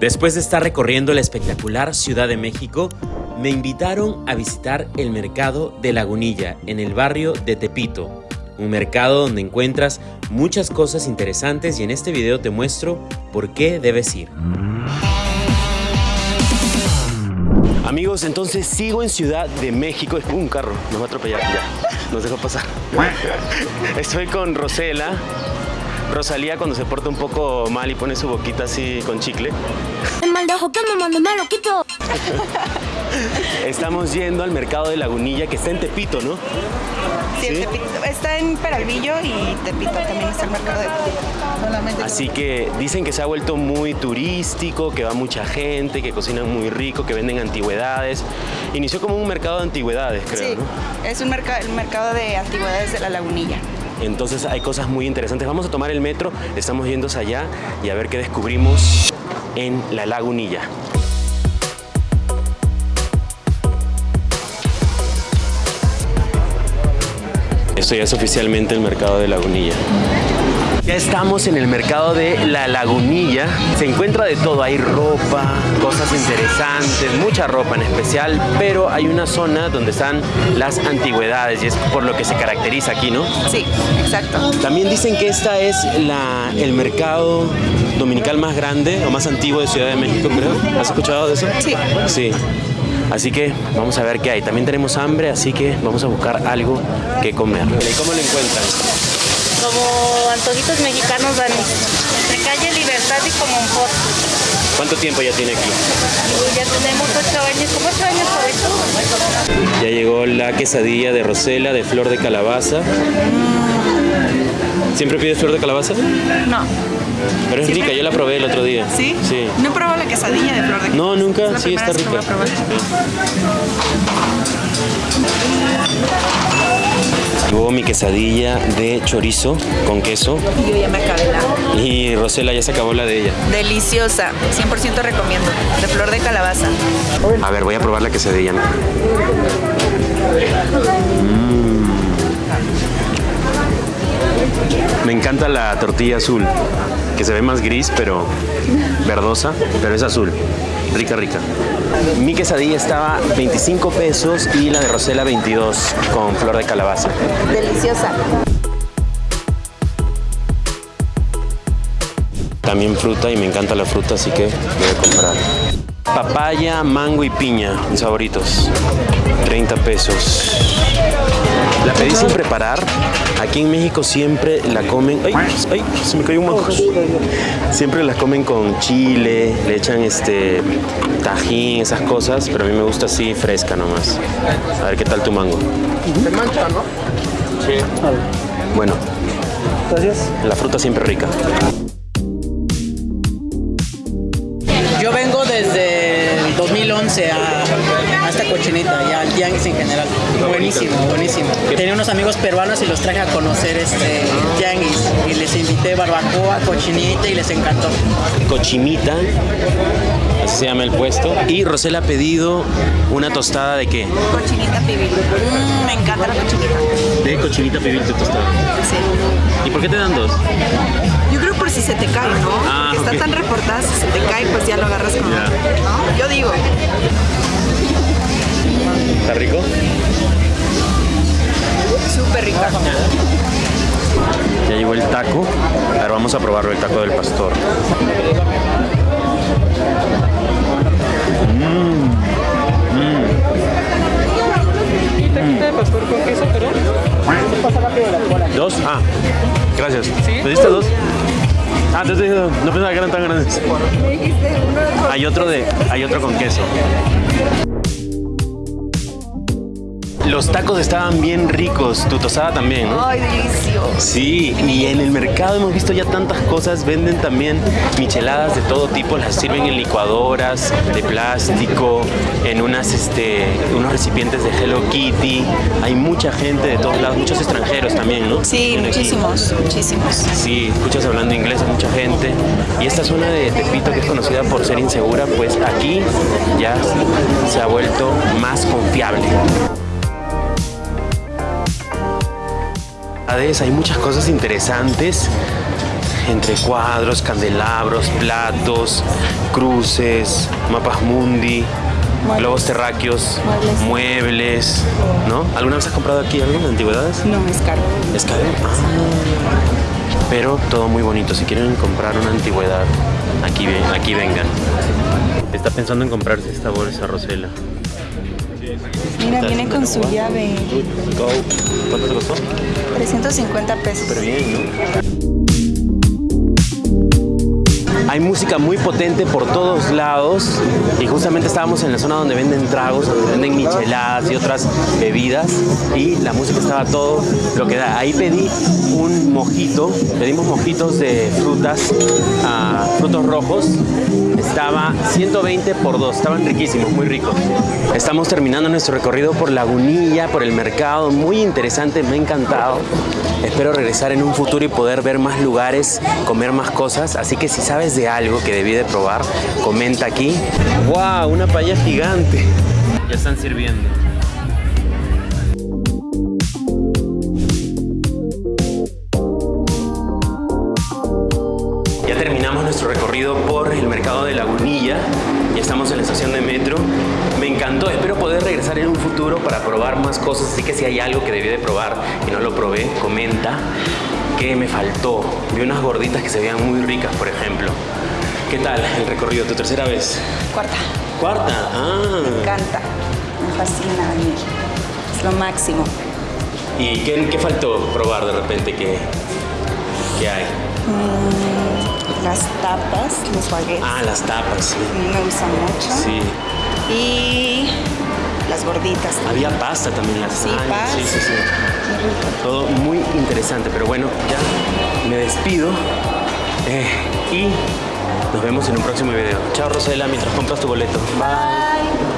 Después de estar recorriendo la espectacular Ciudad de México, me invitaron a visitar el mercado de Lagunilla en el barrio de Tepito. Un mercado donde encuentras muchas cosas interesantes y en este video te muestro por qué debes ir. Amigos, entonces sigo en Ciudad de México. Un carro, nos va a atropellar ya. Nos dejó pasar. Estoy con Rosela. Rosalía cuando se porta un poco mal y pone su boquita así con chicle. El que me mandó me lo quito. Estamos yendo al mercado de Lagunilla que está en Tepito, ¿no? Sí, en Tepito. Está en Peralvillo y Tepito también está el mercado de Solamente Así que dicen que se ha vuelto muy turístico, que va mucha gente, que cocinan muy rico, que venden antigüedades. Inició como un mercado de antigüedades, creo, Sí, ¿no? es un mercado, el mercado de antigüedades de la Lagunilla. Entonces hay cosas muy interesantes. Vamos a tomar el metro, estamos yendo allá y a ver qué descubrimos en la Lagunilla. Esto ya es oficialmente el mercado de Lagunilla. Ya estamos en el mercado de La Lagunilla. Se encuentra de todo, hay ropa, cosas interesantes, mucha ropa en especial, pero hay una zona donde están las antigüedades y es por lo que se caracteriza aquí, ¿no? Sí, exacto. También dicen que esta es la, el mercado dominical más grande o más antiguo de Ciudad de México, creo. ¿Has escuchado de eso? Sí. Sí. Así que vamos a ver qué hay. También tenemos hambre, así que vamos a buscar algo que comer. ¿Y cómo lo encuentran? Como antojitos mexicanos, Dani. Entre calle Libertad y como un post. ¿Cuánto tiempo ya tiene aquí? Ya tenemos ocho años, como ocho años por eso. Ya llegó la quesadilla de Rosela de flor de calabaza. ¿Siempre pides flor de calabaza? No. Pero es rica, yo la probé el otro día. ¿Sí? Sí. No he probado la quesadilla de flor de No, nunca. Es la Sí, está que rica. voy a probar. Mi quesadilla de chorizo con queso. Y yo ya me acabé la. Y Rosela ya se acabó la de ella. Deliciosa, 100% recomiendo. De flor de calabaza. A ver, voy a probar la quesadilla. Mm. Me encanta la tortilla azul, que se ve más gris, pero verdosa, pero es azul. Rica, rica. Mi quesadilla estaba 25 pesos y la de Rosela 22 con flor de calabaza. Deliciosa. También fruta y me encanta la fruta, así que voy a comprar. Papaya, mango y piña, mis favoritos. 30 pesos. La pedí sin preparar. Aquí en México siempre la comen. ¡Ay! ¡Ay! Se me cayó un mango. Siempre la comen con chile, le echan este tajín, esas cosas, pero a mí me gusta así fresca nomás. A ver qué tal tu mango. Se mancha, ¿no? Sí. Bueno, Gracias. la fruta siempre rica. Yo vengo desde el 2011 a, a esta cochinita y al tianguis en general. Buenísimo, buenísimo. Tenía unos amigos peruanos y los traje a conocer este tianguis y les invité barbacoa, cochinita y les encantó. Cochimita, así se llama el puesto. Y Rosela ha pedido una tostada de qué? Cochinita pibil. Mm, me encanta la cochinita. De cochinita pibil de tostada. Sí. ¿Y por qué te dan dos? Yo creo por si se te cae, ¿no? Ah, Porque está tan reportada, si se te cae, pues ya lo agarras con. Yo digo, ¿Está rico? súper rica. Ya llegó el taco. A ver, vamos a probarlo, el taco del pastor. Mm. ¿Dos? Ah, gracias. ¿Pediste dos? Ah, te dije dos. No pensaba que eran tan grandes. Hay otro de, hay otro con queso. Los tacos estaban bien ricos, tu tostada también, ¿no? Ay, delicioso. Sí, y en el mercado hemos visto ya tantas cosas, venden también micheladas de todo tipo, las sirven en licuadoras de plástico, en unas este unos recipientes de Hello Kitty. Hay mucha gente de todos lados, muchos extranjeros también, ¿no? Sí, muchísimos, muchísimos. Sí, escuchas hablando inglés a mucha gente. Y esta zona de Tepito, que es conocida por ser insegura, pues aquí ya se ha vuelto más confiable. Hay muchas cosas interesantes entre cuadros, candelabros, platos, cruces, mapas mundi, globos terráqueos, muebles. ¿no? ¿Alguna vez has comprado aquí algo de antigüedades? No, es caro. ¿Es caro? Ah. Pero todo muy bonito. Si quieren comprar una antigüedad, aquí, aquí vengan. Está pensando en comprarse esta bolsa, Rosela. Mira, viene con su llave. ¿Cuánto te costó? 350 pesos. Súper bien, ¿no? Hay música muy potente por todos lados y justamente estábamos en la zona donde venden tragos, donde venden micheladas y otras bebidas y la música estaba todo lo que da. Ahí pedí un mojito, pedimos mojitos de frutas, ah, frutos rojos. Estaba 120 por 2, estaban riquísimos, muy ricos. Estamos terminando nuestro recorrido por Lagunilla, por el mercado, muy interesante, me ha encantado. Espero regresar en un futuro y poder ver más lugares, comer más cosas. Así que si sabes de algo que debí de probar, comenta aquí. ¡Wow! Una paella gigante. Ya están sirviendo. Ya terminamos nuestro recorrido por el mercado de Lagunilla. Ya estamos en la estación de metro. Me encantó. Espero poder regresar en un futuro para probar más cosas. Así que si hay algo que debí de probar y no lo probé, comenta qué me faltó. Vi unas gorditas que se veían muy ricas, por ejemplo. ¿Qué tal el recorrido? ¿Tu tercera vez? Cuarta. ¿Cuarta? Ah. Me encanta. Me fascina venir. Es lo máximo. ¿Y qué, qué faltó probar de repente que, que hay? Las tapas, los baguettes. Ah, las tapas, sí. Me gustan mucho. Sí. Y las gorditas. Había pasta también las Sí, Ay, pasta. Sí, sí, sí. Todo muy interesante, pero bueno, ya me despido eh, y nos vemos en un próximo video. Chao Rosela, mientras compras tu boleto. Bye.